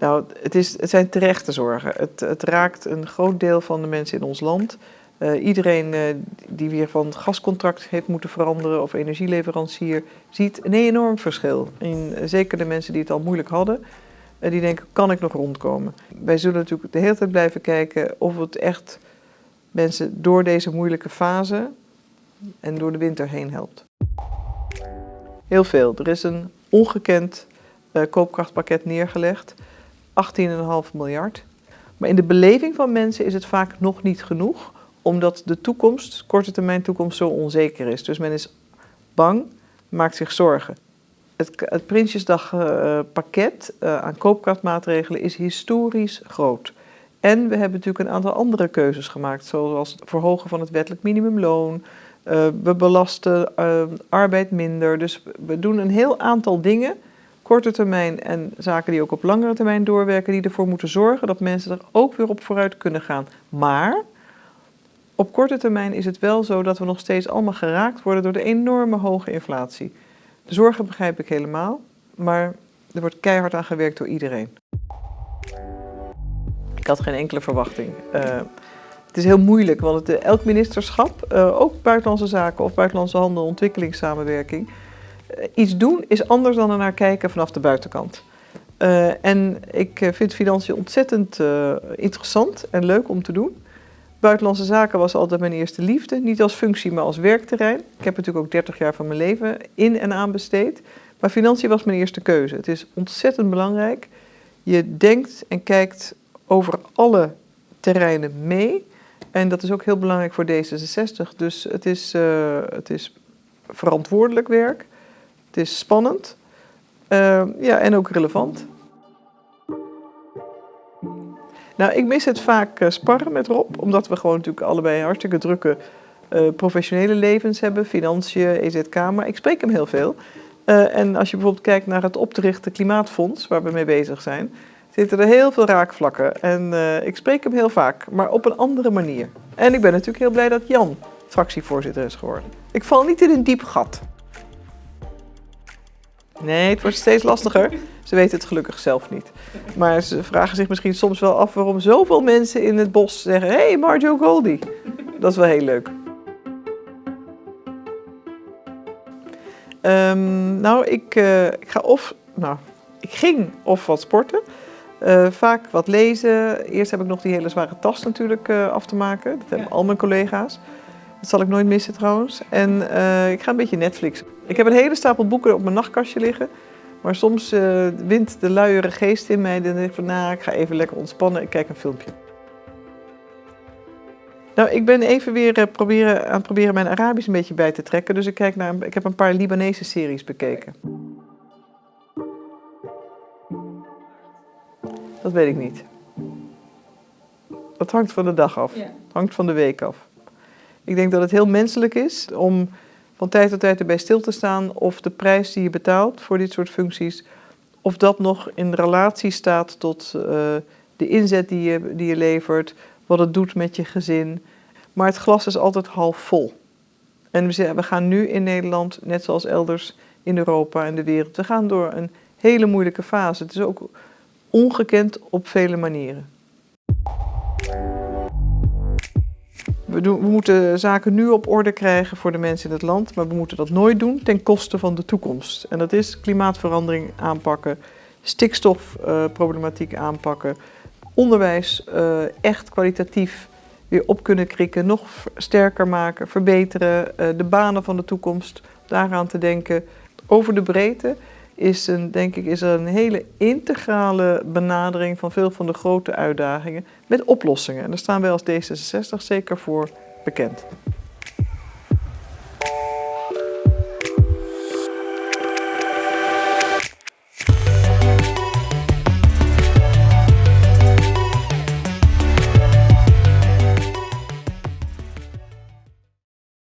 Nou, het, is, het zijn terechte zorgen. Het, het raakt een groot deel van de mensen in ons land. Uh, iedereen uh, die weer van gascontract heeft moeten veranderen of energieleverancier, ziet een enorm verschil. En zeker de mensen die het al moeilijk hadden, die denken, kan ik nog rondkomen? Wij zullen natuurlijk de hele tijd blijven kijken of het echt mensen door deze moeilijke fase en door de winter heen helpt. Heel veel. Er is een ongekend koopkrachtpakket neergelegd. 18,5 miljard. Maar in de beleving van mensen is het vaak nog niet genoeg, omdat de toekomst, korte termijn toekomst, zo onzeker is. Dus men is bang, maakt zich zorgen. Het, het Prinsjesdagpakket uh, uh, aan koopkrachtmaatregelen is historisch groot. En we hebben natuurlijk een aantal andere keuzes gemaakt, zoals het verhogen van het wettelijk minimumloon. Uh, we belasten arbeid minder. Dus we doen een heel aantal dingen korte termijn en zaken die ook op langere termijn doorwerken, die ervoor moeten zorgen dat mensen er ook weer op vooruit kunnen gaan. Maar op korte termijn is het wel zo dat we nog steeds allemaal geraakt worden door de enorme hoge inflatie. De zorgen begrijp ik helemaal, maar er wordt keihard aan gewerkt door iedereen. Ik had geen enkele verwachting. Uh, het is heel moeilijk, want het, elk ministerschap, uh, ook buitenlandse zaken of buitenlandse handel, ontwikkelingssamenwerking, iets doen is anders dan er naar kijken vanaf de buitenkant. en ik vind financiën ontzettend interessant en leuk om te doen. Buitenlandse zaken was altijd mijn eerste liefde. Niet als functie, maar als werkterrein. Ik heb natuurlijk ook 30 jaar van mijn leven in en aan besteed. Maar financiën was mijn eerste keuze. Het is ontzettend belangrijk. Je denkt en kijkt over alle terreinen mee. En dat is ook heel belangrijk voor D66. Dus het is, het is verantwoordelijk werk. Is spannend. Uh, ja, en ook relevant. Nou, ik mis het vaak uh, sparren met Rob, omdat we gewoon natuurlijk allebei hartstikke drukke uh, professionele levens hebben, financiën, EZK, maar ik spreek hem heel veel. Uh, en als je bijvoorbeeld kijkt naar het op te richten klimaatfonds, waar we mee bezig zijn, zitten er heel veel raakvlakken. En ik spreek hem heel vaak, maar op een andere manier. En ik ben natuurlijk heel blij dat Jan fractievoorzitter is geworden. Ik val niet in een diep gat. Nee, het wordt steeds lastiger. Ze weten het gelukkig zelf niet. Maar ze vragen zich misschien soms wel af waarom zoveel mensen in het bos zeggen: Hé, hey, Marjo Goldie. Dat is wel heel leuk. Um, nou, ik, uh, ik ga of. Nou, ik ging of wat sporten. Uh, vaak wat lezen. Eerst heb ik nog die hele zware tas natuurlijk uh, af te maken. Dat hebben ja. al mijn collega's. Dat zal ik nooit missen trouwens. En uh, ik ga een beetje Netflix. Ik heb een hele stapel boeken op mijn nachtkastje liggen. Maar soms uh, wint de luiere geest in mij. Dan denk ik van, nou, ik ga even lekker ontspannen. Ik kijk een filmpje. Nou, ik ben even weer uh, proberen, aan het proberen mijn Arabisch een beetje bij te trekken. Dus ik, kijk naar, ik heb een paar Libanese series bekeken. Dat weet ik niet. Dat hangt van de dag af. Ja. hangt van de week af. Ik denk dat het heel menselijk is om van tijd tot tijd erbij stil te staan of de prijs die je betaalt voor dit soort functies, of dat nog in relatie staat tot uh, de inzet die je, die je levert, wat het doet met je gezin. Maar het glas is altijd half vol. En we, we gaan nu in Nederland, net zoals elders in Europa en de wereld, we gaan door een hele moeilijke fase. Het is ook ongekend op vele manieren. We, moeten zaken nu op orde krijgen voor de mensen in het land, maar we moeten dat nooit doen ten koste van de toekomst. En dat is klimaatverandering aanpakken, stikstofproblematiek aanpakken, onderwijs uh, echt kwalitatief weer op kunnen krikken, nog sterker maken, verbeteren, uh, de banen van de toekomst, daaraan te denken. Over de breedte is, een, denk ik, is er een hele integrale benadering van veel van de grote uitdagingen met oplossingen. En daar staan wij als D66 zeker voor bekend.